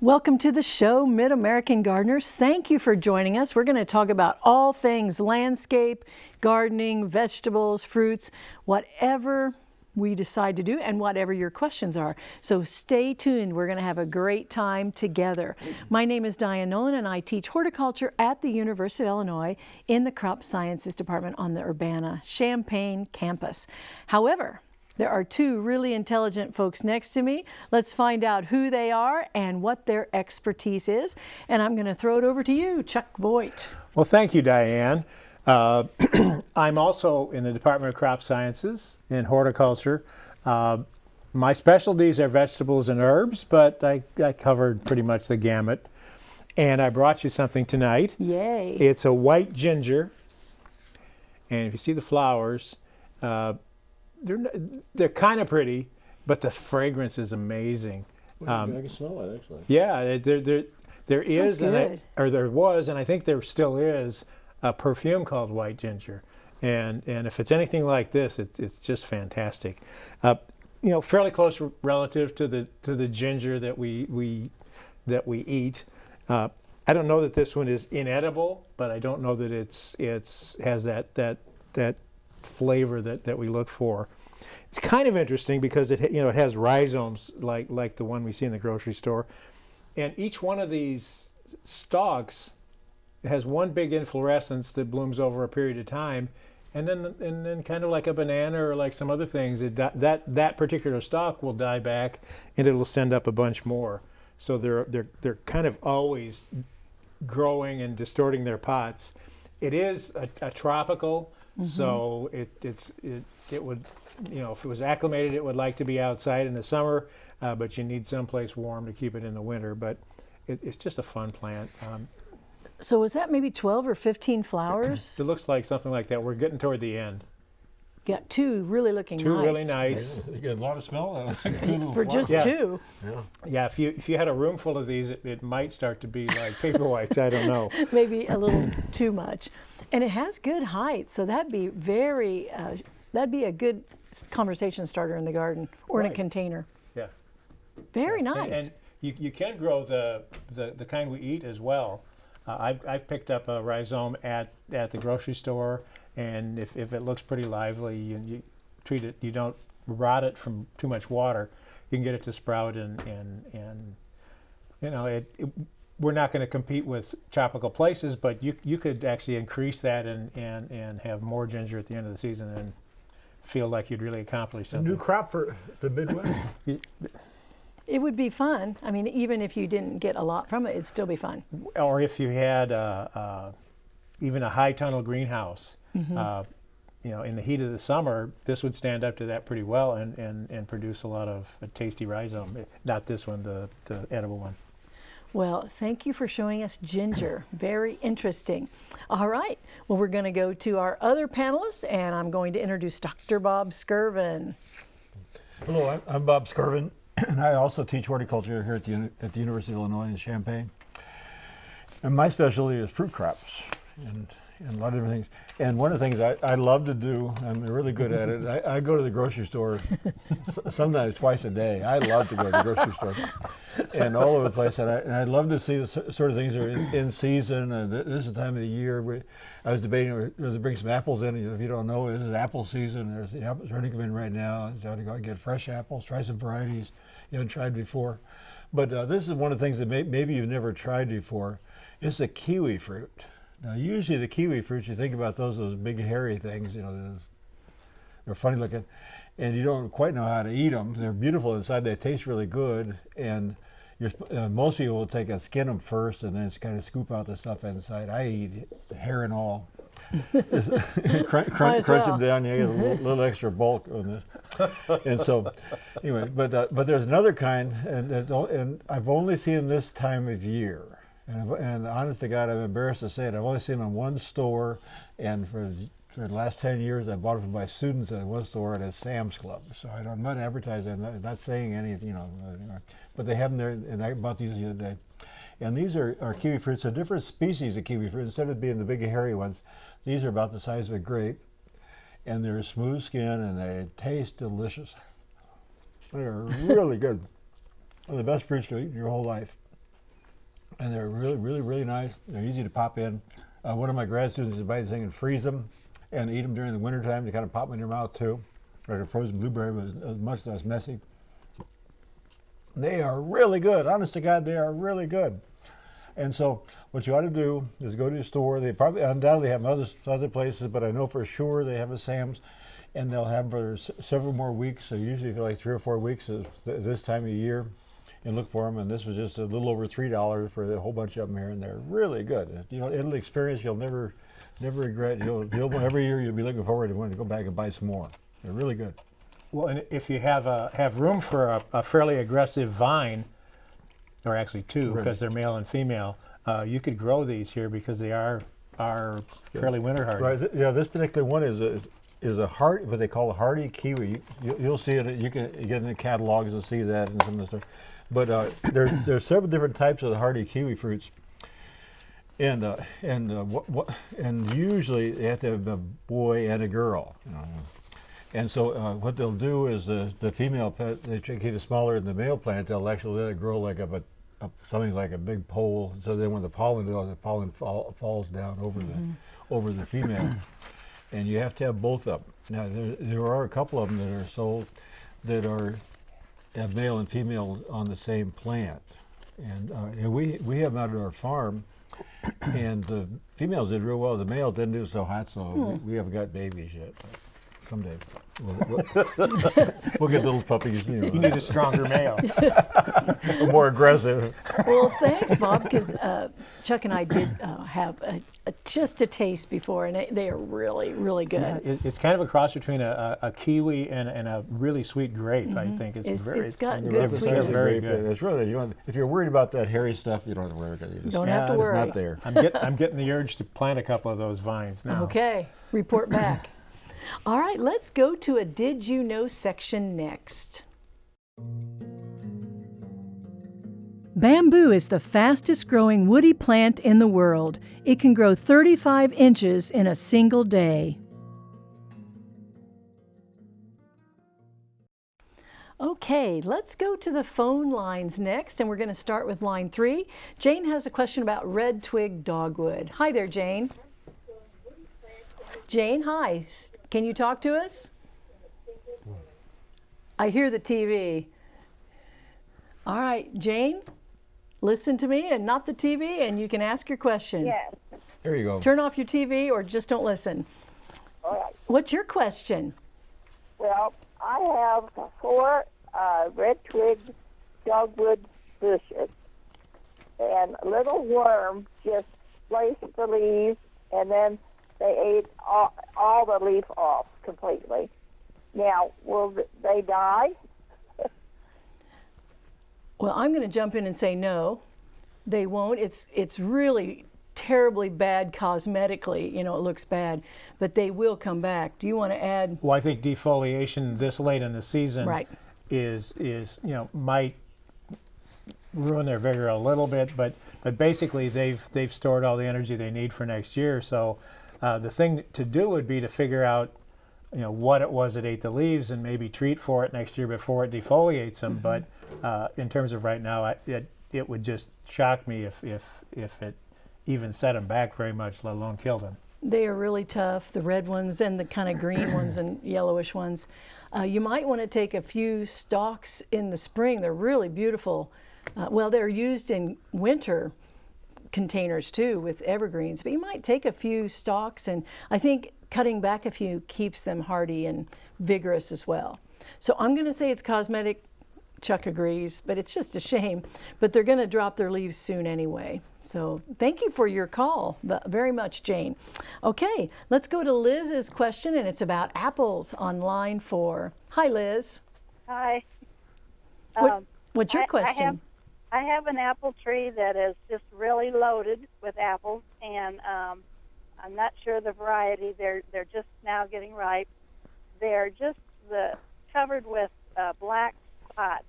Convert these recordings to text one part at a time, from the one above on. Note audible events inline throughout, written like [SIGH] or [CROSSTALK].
Welcome to the show, Mid American Gardeners. Thank you for joining us. We're going to talk about all things landscape, gardening, vegetables, fruits, whatever we decide to do and whatever your questions are. So stay tuned. We're going to have a great time together. My name is Diane Nolan and I teach horticulture at the University of Illinois in the Crop Sciences Department on the Urbana-Champaign campus. However, there are two really intelligent folks next to me. Let's find out who they are and what their expertise is. And I'm going to throw it over to you, Chuck Voigt. Well, thank you, Diane. Uh, [CLEARS THROAT] I'm also in the Department of Crop Sciences in horticulture. Uh, my specialties are vegetables and herbs, but I, I covered pretty much the gamut. And I brought you something tonight. Yay. It's a white ginger. And if you see the flowers, uh, they're they're kind of pretty, but the fragrance is amazing. Um, I can smell it actually. Yeah, there there there is, I, or there was, and I think there still is a perfume called White Ginger, and and if it's anything like this, it's it's just fantastic. Uh, you know, fairly close relative to the to the ginger that we we that we eat. Uh, I don't know that this one is inedible, but I don't know that it's it's has that that that flavor that, that we look for. It's kind of interesting because it you know it has rhizomes like like the one we see in the grocery store, and each one of these stalks has one big inflorescence that blooms over a period of time, and then and then kind of like a banana or like some other things, it, that that particular stalk will die back, and it'll send up a bunch more. So they're they're they're kind of always growing and distorting their pots. It is a, a tropical Mm -hmm. So it, it's, it, it would, you know, if it was acclimated, it would like to be outside in the summer, uh, but you need someplace warm to keep it in the winter. But it, it's just a fun plant. Um, so was that maybe 12 or 15 flowers? it looks like something like that. We're getting toward the end. Got two really looking two nice. really nice. You get a lot of smell [LAUGHS] [LAUGHS] For just yeah. two. Yeah. yeah, if you if you had a room full of these, it, it might start to be like [LAUGHS] paper whites. I don't know. Maybe a little [CLEARS THROAT] too much. And it has good height, so that'd be very, uh, that'd be a good conversation starter in the garden or right. in a container. Yeah. Very yeah. nice. And, and, you, you can grow the, the, the kind we eat as well. Uh, I've, I've picked up a rhizome at, at the grocery store, and if, if it looks pretty lively, you, you treat it, you don't rot it from too much water, you can get it to sprout and, and, and you know, it, it we're not going to compete with tropical places, but you you could actually increase that and and and have more ginger at the end of the season and feel like you'd really accomplished something. A new crop for the Midwest. [COUGHS] it would be fun. I mean, even if you didn't get a lot from it, it'd still be fun. Or if you had uh, uh, even a high tunnel greenhouse. Mm -hmm. uh, you know, in the heat of the summer, this would stand up to that pretty well and, and, and produce a lot of tasty rhizome. Not this one, the, the edible one. Well, thank you for showing us ginger. Very interesting. All right. Well, we're going to go to our other panelists, and I'm going to introduce Dr. Bob Skirvin. Hello, I'm Bob Skirvin, [CLEARS THROAT] and I also teach horticulture here at the, at the University of Illinois in Champaign. And my specialty is fruit crops. And and a lot of different things. And one of the things I, I love to do, I'm really good at it, I, I go to the grocery store sometimes twice a day. I love to go to the grocery store and all over the place. And I, and I love to see the sort of things that are in, in season. And this is the time of the year. Where I was debating whether to bring some apples in. If you don't know, this is apple season. There's the apples ready to come in right now. So to go get fresh apples, try some varieties you haven't tried before. But uh, this is one of the things that may, maybe you've never tried before. It's the kiwi fruit. Now, usually the kiwi fruits, you think about those those big hairy things, you know, they're funny looking, and you don't quite know how to eat them. They're beautiful inside. They taste really good, and uh, most people will take and skin them first, and then kind of scoop out the stuff inside. I eat hair and all. [LAUGHS] [LAUGHS] crunch, crunch, crunch well. them down, you get a little, [LAUGHS] little, extra bulk on this. and so, anyway, but uh, but there's another kind, and, and I've only seen this time of year and, and honest to God, I'm embarrassed to say it. I've only seen them in one store, and for, for the last 10 years, I bought it from my students at one store at a Sam's Club. So I am not advertising, I'm not, not, saying anything, you know, but they have them there, and I bought these the other day. And these are, are kiwi fruits, a different species of kiwi fruit. Instead of being the big hairy ones, these are about the size of a grape, and they're smooth skin, and they taste delicious. They're really good. One of the best fruits to eat in your whole life. And they're really, really, really nice. They're easy to pop in. Uh, one of my grad students thing and freeze them and eat them during the wintertime. to kind of pop them in your mouth too, like a frozen blueberry, but as much less messy. They are really good. Honest to God, they are really good. And so, what you ought to do is go to your store. They probably undoubtedly have other other places, but I know for sure they have a Sam's, and they'll have for several more weeks. So usually for like three or four weeks is th- this time of year, and look for them. And this was just a little over three dollars for a whole bunch of them here, and they're really good. You know, it'll experience you'll never, never regret. You'll, you'll every year you'll be looking forward to wanting to go back and buy some more. They're really good. Well, and if you have a, have room for a, a fairly aggressive vine, or actually two, Right. because they're male and female, uh, you could grow these here because they are are fairly winter hardy. Right. Yeah. This particular one is a is a hard what they call a hardy kiwi. You, you'll see it. You can get in the catalogs and see that and some of the stuff. But uh, there's there's several different types of the hardy kiwi fruits. And uh, and uh, what, what and usually they have to have a boy and a girl. You know. And so uh, what they'll do is the the female plant, they keep it smaller than the male plant. They'll actually let it grow like up a, up something like a big pole. So then when the pollen goes, the pollen fall, falls down over the over the female. and you have to have both of them. Now there there are a couple of them that are sold that are have male and female on the same plant. And, uh, and we we have them out at our farm, and the females did real well. The males didn't do so hot, so we, we haven't got babies yet. But someday we'll, we'll, [LAUGHS] we'll get little puppies. You know, You need a stronger male. [LAUGHS] more aggressive. Well, thanks, Bob, because uh, Chuck and I did uh, have a, a, just a taste before, and it, they are really, really good. It, it's kind of a cross between a, a, a kiwi and, and a really sweet grape. I think it's, Mm-hmm. It's- very. it's got very- good very, sweetness. very Grape, good. It's really you want, if you're worried about that hairy stuff, you don't have to worry about it. You just- Don't have to it's worry. It's not there. I'm, get, I'm getting the urge to plant a couple of those vines now. Okay, report back. [LAUGHS] All right, let's go to a Did You Know section next. Bamboo is the fastest growing woody plant in the world. It can grow 35 inches in a single day. Okay, let's go to the phone lines next, and we're going to start with line three. Jane has a question about red twig dogwood. Hi there, Jane. Jane, hi. S- Can you talk to us? I hear the TV. All right, Jane, listen to me and not the TV, and you can ask your question. Yes. There you go. Turn off your TV or just don't listen. All right. What's your question? Well, I have four uh, red twig dogwood bushes, and a little worm just sliced the leaves, and then they ate all, all the leaf off completely. Now, will they die? [LAUGHS] Well, I'm going to jump in and say no. They won't. It's it's really terribly bad cosmetically. You know, it looks bad, but they will come back. Do you want to add? Well, I think defoliation this late in the season Right. is is you know might ruin their vigor a little bit, but but basically they've they've stored all the energy they need for next year. So uh, the thing to do would be to figure out you know what it was that ate the leaves and maybe treat for it next year before it defoliates them. But uh, in terms of right now, I, it it would just shock me if if if it even set them back very much, let alone kill them. They are really tough, the red ones and the kind of green [CLEARS THROAT] ones and yellowish ones. Uh, you might want to take a few stalks in the spring. They're really beautiful. Uh, well, they're used in winter containers too with evergreens, but you might take a few stalks and I think cutting back a few keeps them hardy and vigorous as well. So I'm going to say it's cosmetic. Chuck agrees, but it's just a shame. But they're going to drop their leaves soon anyway. So thank you for your call very much, Jane. Okay, let's go to Liz's question, and it's about apples on line four. Hi, Liz. Hi. What, Um, what's your I- I question? have- I have an apple tree that is just really loaded with apples, and um, I'm not sure the variety. They're they're just now getting ripe. They're just the covered with uh, black spots,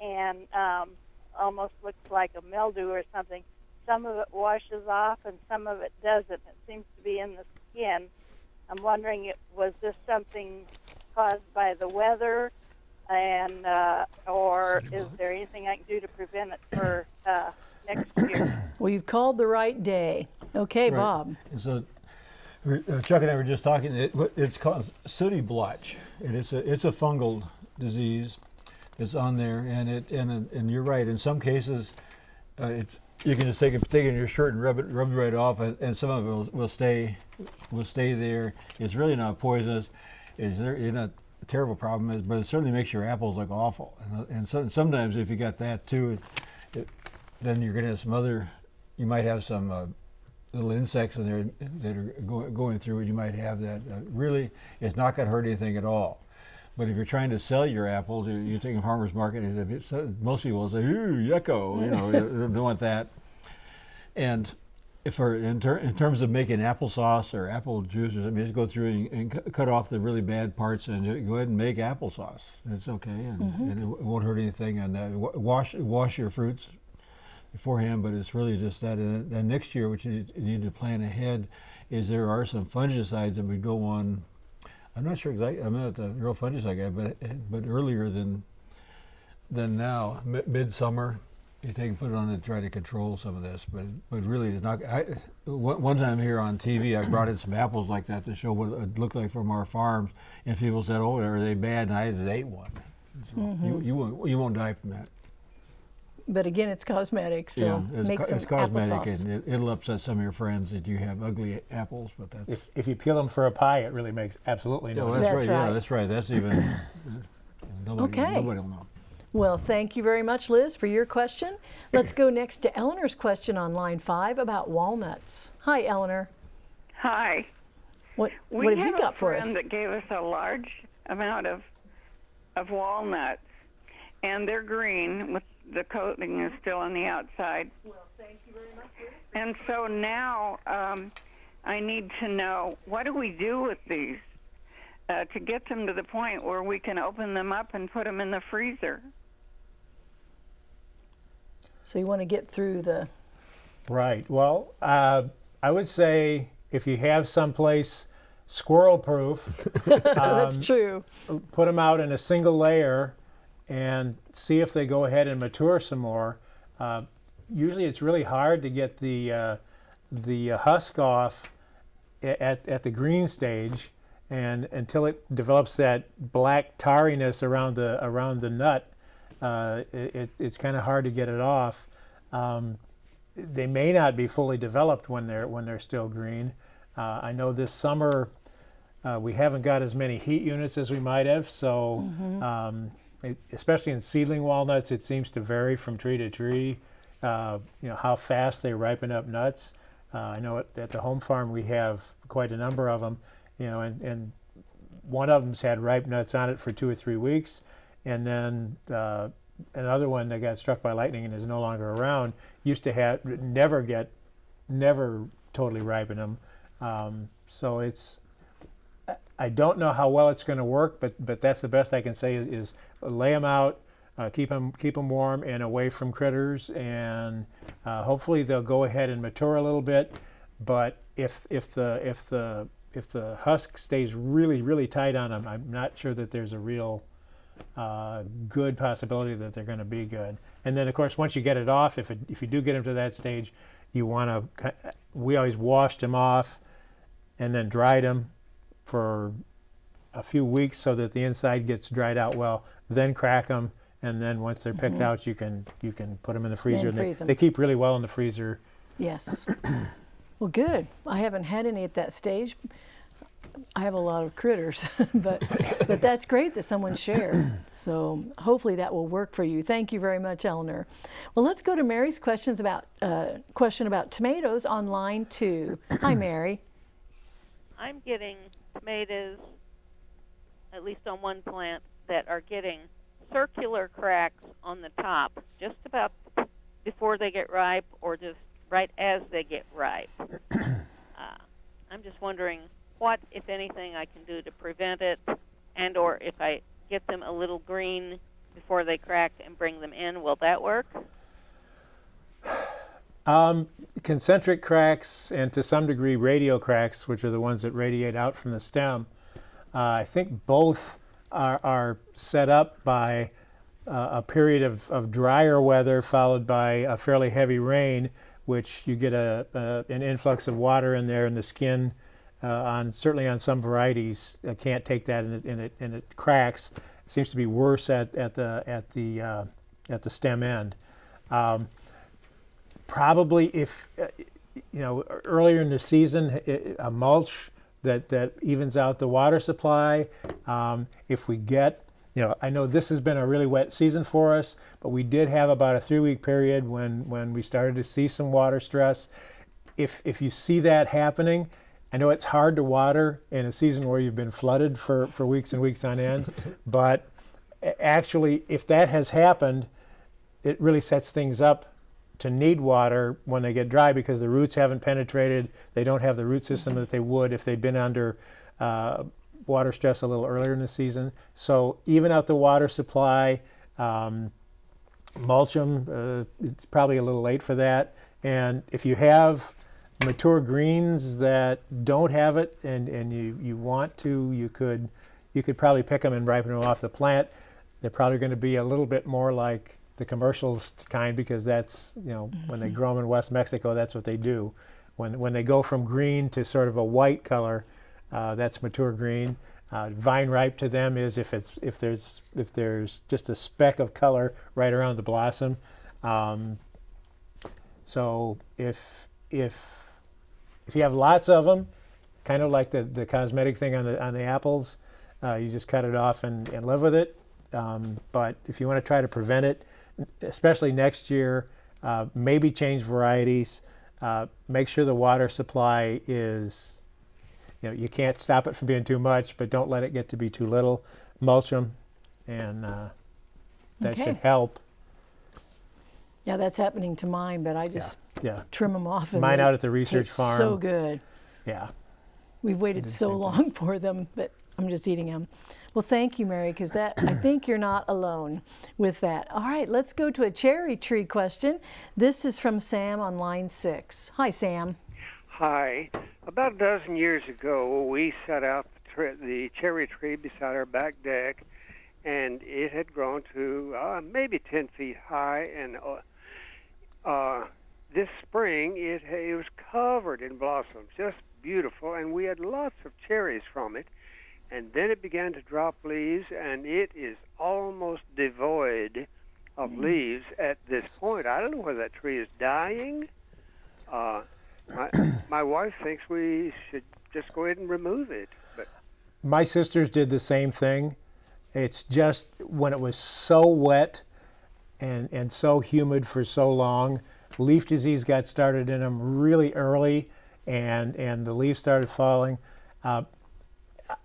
and um, almost looks like a mildew or something. Some of it washes off, and some of it doesn't. It seems to be in the skin. I'm wondering, it- was this something caused by the weather? And uh, or is there anything I can do to prevent it for uh, next year? [COUGHS] Well, you've called the right day. Okay, Right. Bob. And so uh, Chuck and I were just talking. It, it's called sooty blotch, and it's a it's a fungal disease that's on there. And it and and you're right. In some cases, uh, it's you can just take it take it in your shirt and rub it rub it right off, and, and some of it will, will stay will stay there. It's really not poisonous. It's there. It's not a terrible problem, is- but it certainly makes your apples look awful. And, uh, and so, sometimes if you got that too, it, it, then you're going to have some other. You might have some. Uh, little insects in there that are go, going through it, you might have that. Uh, really, it's not going to hurt anything at all. But if you're trying to sell your apples, you're, you're taking farmers market. Most people will say, "Ooh, yucko," you know, [LAUGHS] they don't want that. And for in, ter- in terms of making applesauce or apple juice or something, just go through and, and cu- cut off the really bad parts and go ahead and make applesauce. It's okay, and, and it, w- it won't hurt anything. And uh, wa- wash wash your fruits beforehand, but it's really just that. And then next year, what you need, you need to plan ahead is there are some fungicides that would go on. I'm not sure exactly. I'm not a real fungicide guy, but but earlier than than now, mi- midsummer, you take and put it on to try to control some of this. But but really, it's not. I, one one time here on TV, I brought in some apples like that to show what it looked like from our farms, and people said, "Oh, are they bad?" And I just ate one. So you mm-hmm. you won't you won't die from that. But again, it's cosmetic, so yeah, it's, make co- some it's cosmetic, applesauce. and it, it'll upset some of your friends that you have ugly apples. But that's If, if you peel them for a pie, it really makes absolutely yeah, no well, difference. that's, That's right. right. Yeah, that's right. That's even. [COUGHS] nobody, Okay. Nobody will know. Well, thank you very much, Liz, for your question. Let's go next to Eleanor's question on line five about walnuts. Hi, Eleanor. Hi. What, We what have you got a for friend us? that gave us a large amount of of walnuts, and they're green with the coating is still on the outside. Well, thank you very much. And so now um, I need to know what do we do with these uh, to get them to the point where we can open them up and put them in the freezer. So you want to get through the, Right. Well, uh, I would say if you have someplace squirrel proof, [LAUGHS] that's true. put them out in a single layer and see if they go ahead and mature some more. Uh, usually it's really hard to get the, uh, the uh, husk off at, at the green stage and until it develops that black tarriness around the, around the nut, uh, it, it- it's kind of hard to get it off. Um, they may not be fully developed when they're when they're still green. Uh, I know this summer uh, we haven't got as many heat units as we might have, so um, it, especially in seedling walnuts, it seems to vary from tree to tree. Uh, you know how fast they ripen up nuts. Uh, I know at, at the home farm we have quite a number of them. You know, and, and one of them's had ripe nuts on it for two or three weeks, and then uh, another one that got struck by lightning and is no longer around used to have never get never totally ripen them. Um, so it's I- don't know how well it's going to work, but but that's the best I can say is, is lay them out, uh, keep them keep them warm and away from critters, and uh, hopefully they'll go ahead and mature a little bit. But if if the if the if the husk stays really really tight on them, I'm not sure that there's a real uh, good possibility that they're going to be good. And then, of course, once you get it off, if, it, if you do get them to that stage, you want to. We always washed them off, and then dried them for a few weeks so that the inside gets dried out well. Then crack them, and then once they're picked out, you can you can put them in the freezer. and they, freeze 'em. they keep really well in the freezer. Yes. well, good. I haven't had any at that stage. I have a lot of critters, [LAUGHS] but but that's great that someone shared. So hopefully that will work for you. Thank you very much, Eleanor. Well, let's go to Mary's questions about uh, question about tomatoes on line two. Hi, Mary. I'm getting tomatoes, at least on one plant, that are getting circular cracks on the top, just about before they get ripe or just right as they get ripe. [CLEARS THROAT] uh, I'm just wondering what, if anything, I can do to prevent it, and or if I get them a little green before they crack and bring them in, will that work? Um, concentric cracks and to some degree radial cracks, which are the ones that radiate out from the stem, uh, I think both are, are set up by uh, a period of, of drier weather followed by a fairly heavy rain, which you get a, a an influx of water in there, and the skin on certainly on some varieties uh, can't take that, and it, and it and it cracks. It seems to be worse at at the at the uh, at the stem end. Um, probably if uh, you know earlier in the season, a mulch that that evens out the water supply. Um, if we get you know, I know this has been a really wet season for us, but we did have about a three-week period when when we started to see some water stress. If if you see that happening, I know it's hard to water in a season where you've been flooded for for weeks and weeks on end, [LAUGHS] but actually, if that has happened, it really sets things up to need water when they get dry because the roots haven't penetrated. They don't have the root system that they would if they'd been under uh, water stress a little earlier in the season. So even out the water supply, um, mulch them. Uh, it's probably a little late for that. And if you have mature greens that don't have it, and, and you, you want to, you could you could probably pick them and ripen them off the plant. They're probably going to be a little bit more like the commercial kind because that's you know when they grow them in West Mexico, that's what they do. When when they go from green to sort of a white color, uh, that's mature green. Uh, vine ripe to them is if it's if there's if there's just a speck of color right around the blossom. Um, so if if if you have lots of them, kind of like the, the cosmetic thing on the on the apples, uh, you just cut it off and, and live with it. Um, but if you want to try to prevent it, especially next year, uh, maybe change varieties. Uh, make sure the water supply is, you know, you can't stop it from being too much, but don't let it get to be too little. Mulch them, and uh, that Okay. should help. Yeah, that's happening to mine, but I just Yeah, trim them off. And Mine out at the research farm. So good. yeah. We've waited so same thing. long [LAUGHS] for them, but I'm just eating them. Well, thank you, Mary, because that I [COUGHS] think you're not alone with that. All right, let's go to a cherry tree question. This is from Sam on line six. Hi, Sam. Hi. About a dozen years ago, we set out the, tre- the cherry tree beside our back deck, and it had grown to uh, maybe 10 feet high. And uh, uh, this spring, it, it was covered in blossoms, just beautiful, and we had lots of cherries from it. And then it began to drop leaves, and it is almost devoid of leaves at this point. I don't know whether that tree is dying. Uh, my, [CLEARS THROAT] my wife thinks we should just go ahead and remove it. But My sisters did the same thing. It's just when it was so wet and, and so humid for so long, leaf disease got started in them really early, and, and the leaves started falling. Uh,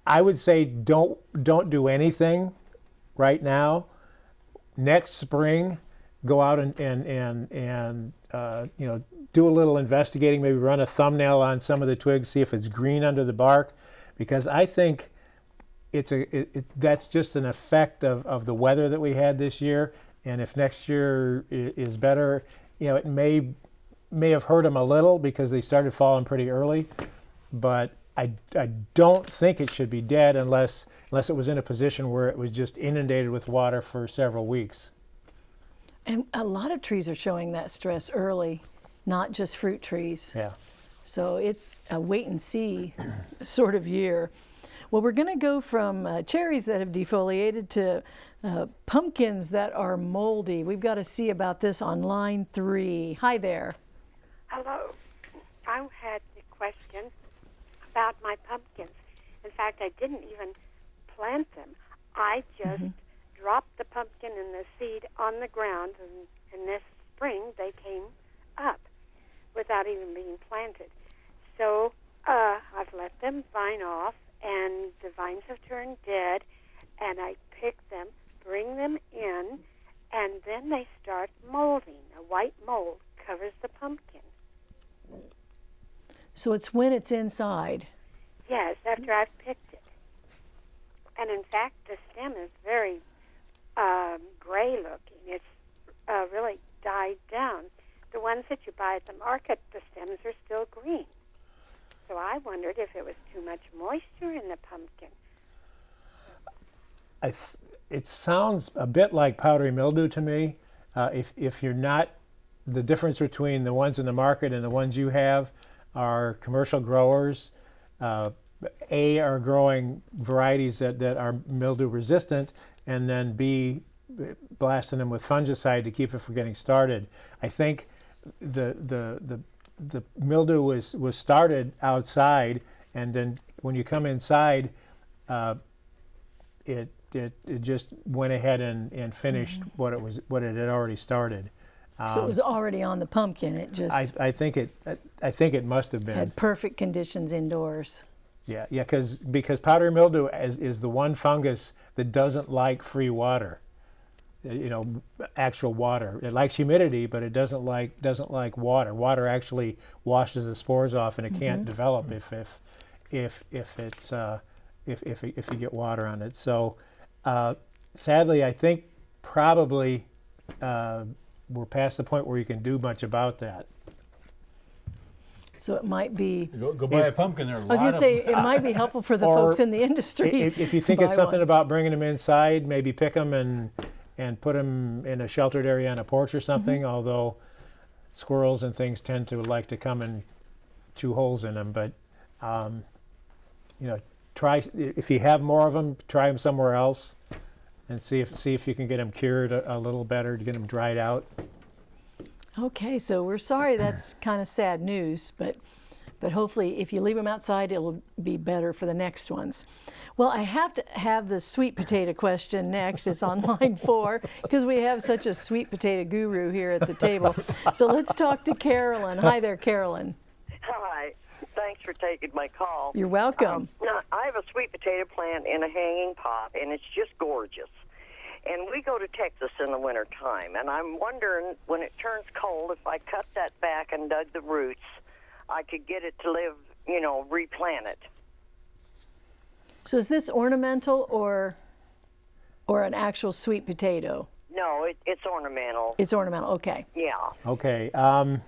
I would say don't don't do anything right now. Next spring, go out and and and, and uh, you know do a little investigating. Maybe run a thumbnail on some of the twigs, see if it's green under the bark, because I think it's a it, it, that's just an effect of, of the weather that we had this year. And if next year is better, you know, it may may have hurt them a little because they started falling pretty early. But I, I don't think it should be dead unless unless it was in a position where it was just inundated with water for several weeks. And a lot of trees are showing that stress early, not just fruit trees. Yeah. So it's a wait and see sort of year. Well, we're going to go from uh, cherries that have defoliated to uh, pumpkins that are moldy. We've got to see about this on line three. Hi there. Hello. I had a question about my pumpkins. In fact, I didn't even plant them. I just dropped the pumpkin and the seed on the ground, and, and this spring they came up without even being planted. So uh, I've let them vine off, and the vines have turned dead, and I picked them, bring them in, and then they start molding. A white mold covers the pumpkin. So it's when it's inside. Yes, after I've picked it. And in fact, the stem is very um, gray looking. It's uh, really died down. The ones that you buy at the market, the stems are still green. So I wondered if it was too much moisture in the pumpkin. I th- it sounds a bit like powdery mildew to me. Uh, if if you're not the difference between the ones in the market and the ones you have are commercial growers. Uh, A are growing varieties that, that are mildew resistant, and then B blasting them with fungicide to keep it from getting started. I think the the the the mildew was was started outside, and then when you come inside, uh, it, it it just went ahead and, and finished mm-hmm. what it was what it had already started. So it um, was already on the pumpkin. It just I, I think it I, think it must have been. had perfect conditions indoors. yeah yeah because because powdery mildew is, is the one fungus that doesn't like free water. You know actual water. It likes humidity but it doesn't like doesn't like water. Water actually washes the spores off and it can't mm-hmm. develop if if if if it's uh, if, if if you get water on it. So uh, sadly I think probably uh, we're past the point where you can do much about that So it might be. Go, go buy a pumpkin there. I was going to say it might be helpful for the [LAUGHS] folks in the industry. If, if you think it's something one. about bringing them inside, maybe pick them and and put them in a sheltered area on a porch or Mm-hmm. something. Although squirrels and things tend to like to come and chew holes in them, but um, you know, try if you have more of them, try them somewhere else, and see if see if you can get them cured a, a little better to get them dried out. Okay, so we're sorry that's [COUGHS] kind of sad news, but but hopefully if you leave them outside, it'll be better for the next ones. Well, I have to have the sweet potato question next. It's on line [LAUGHS] four because we have such a sweet potato guru here at the table. So let's talk to Carolyn. Hi there, Carolyn. Hi. Thanks for taking my call. You're welcome. Um, now, I have a sweet potato plant in a hanging pot, and it's just gorgeous. And we go to Texas in the winter time, and I'm wondering when it turns cold, if I cut that back and dug the roots, I could get it to live, you know, replant it. So is this ornamental or or an actual sweet potato? No, it, it's ornamental. It's ornamental. Okay. Yeah. Okay. Um,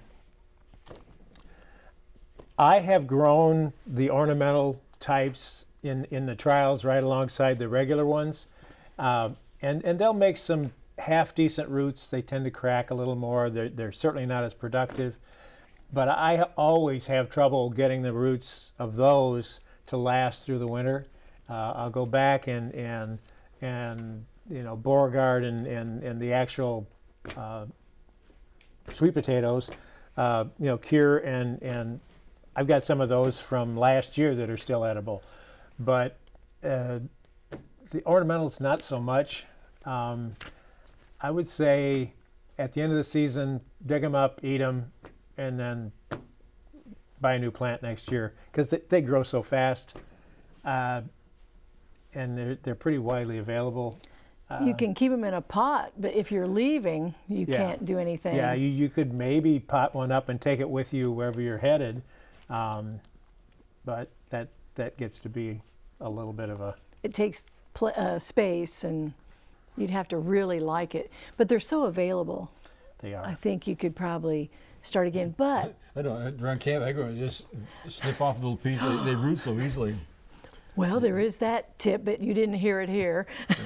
I have grown the ornamental types in, in the trials right alongside the regular ones. Uh, and, and they'll make some half decent roots. They tend to crack a little more. They're, they're certainly not as productive. But I always have trouble getting the roots of those to last through the winter. Uh, I'll go back and, and, and you know, Beauregard and, and, and the actual uh, sweet potatoes, uh, you know, cure and and I've got some of those from last year that are still edible, but uh, the ornamentals not so much. Um, I would say at the end of the season, dig them up, eat them, and then buy a new plant next year because they, they grow so fast, uh, and they're they're pretty widely available. you can keep them in a pot, but if you're leaving, you Yeah. can't do anything. Yeah, you, you could maybe pot one up and take it with you wherever you're headed, um, but that that gets to be a little bit of a it takes pl- uh, space and you'd have to really like it. But they're so available. they are. I think you could probably start again. But I don't around camp. I go and just snip off a little piece. They, they root so easily. [GASPS] well, there is that tip, but you didn't hear it here. [LAUGHS] [LAUGHS]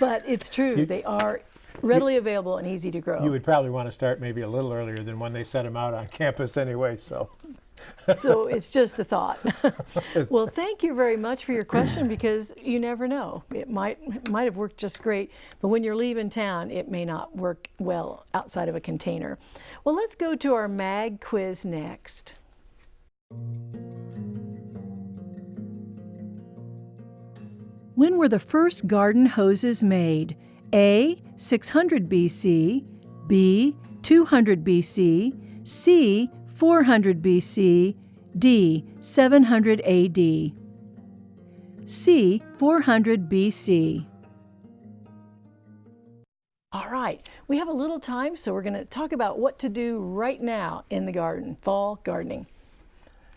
but it's true. they are readily available and easy to grow. You would probably want to start maybe a little earlier than when they set them out on campus anyway. So so it's just a thought. [LAUGHS] well, thank you very much for your question because you never know. It might it might have worked just great, but when you're leaving town, it may not work well outside of a container. Well, let's go to our mag quiz next. When were the first garden hoses made? A. 600 BC, B. 200 BC, C. 400 BC, D. 700 AD. C. 400 BC. All right, we have a little time, so we're going to talk about what to do right now in the garden, fall gardening.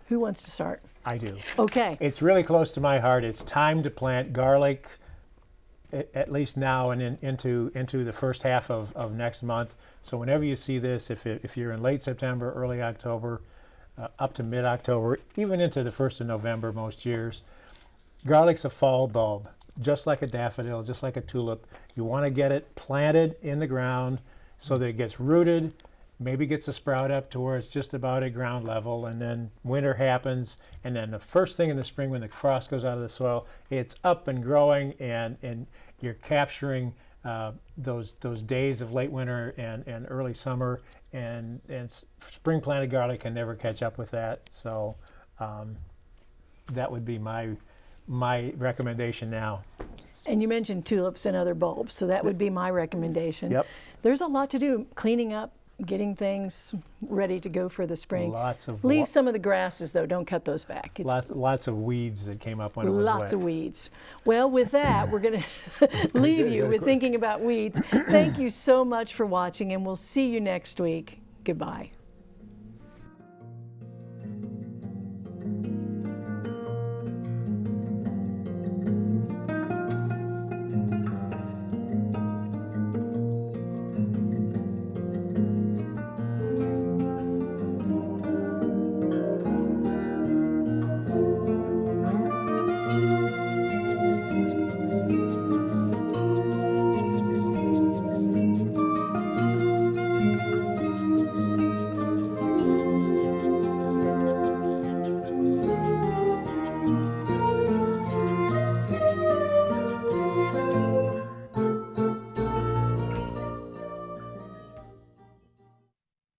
Who wants to start? I do. Okay. It's really close to my heart. It's time to plant garlic, a- at least now and in, into into the first half of, of next month. So whenever you see this, if, it, if you're in late September, early October, uh, up to mid-October, even into the first of November most years, garlic's a fall bulb, just like a daffodil, just like a tulip. You want to get it planted in the ground so that it gets rooted, maybe gets a sprout up to where it's just about at ground level, and then winter happens, and then the first thing in the spring when the frost goes out of the soil, it's up and growing, and and you're capturing uh, those those days of late winter and, and early summer, and and spring planted garlic can never catch up with that. So um, that would be my my recommendation now. And you mentioned tulips and other bulbs, so that would be my recommendation. Yep. There's a lot to do, cleaning up, getting things ready to go for the spring. Lots of Leave some of the grasses though, don't cut those back. It's Lots, lots of weeds that came up when it was lots wet. of weeds. Well, with that, we're going [LAUGHS] to [LAUGHS] leave you with thinking about weeds. Thank you so much for watching, and we'll see you next week. Goodbye.